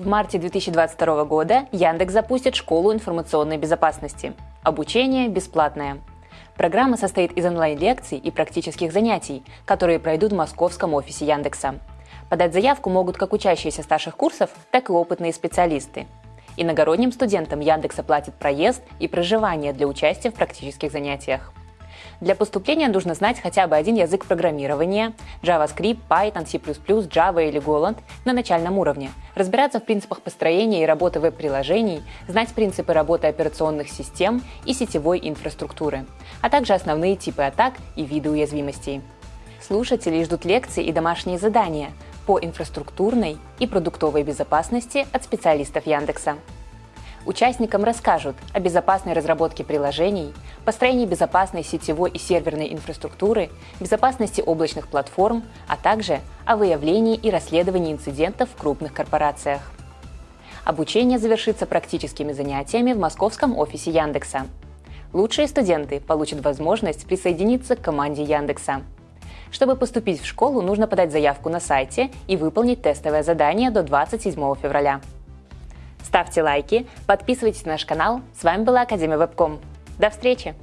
В марте 2022 года Яндекс запустит школу информационной безопасности. Обучение бесплатное. Программа состоит из онлайн-лекций и практических занятий, которые пройдут в московском офисе Яндекса. Подать заявку могут как учащиеся старших курсов, так и опытные специалисты. Иногородним студентам Яндекс оплатит проезд и проживание для участия в практических занятиях. Для поступления нужно знать хотя бы один язык программирования – JavaScript, Python, C++, Java или Golang на начальном уровне, разбираться в принципах построения и работы веб-приложений, знать принципы работы операционных систем и сетевой инфраструктуры, а также основные типы атак и виды уязвимостей. Слушатели ждут лекции и домашние задания по инфраструктурной и продуктовой безопасности от специалистов Яндекса. Участникам расскажут о безопасной разработке приложений, построении безопасной сетевой и серверной инфраструктуры, безопасности облачных платформ, а также о выявлении и расследовании инцидентов в крупных корпорациях. Обучение завершится практическими занятиями в московском офисе Яндекса. Лучшие студенты получат возможность присоединиться к команде Яндекса. Чтобы поступить в школу, нужно подать заявку на сайте и выполнить тестовое задание до 27 февраля. Ставьте лайки, подписывайтесь на наш канал. С вами была Академия Вебком. До встречи!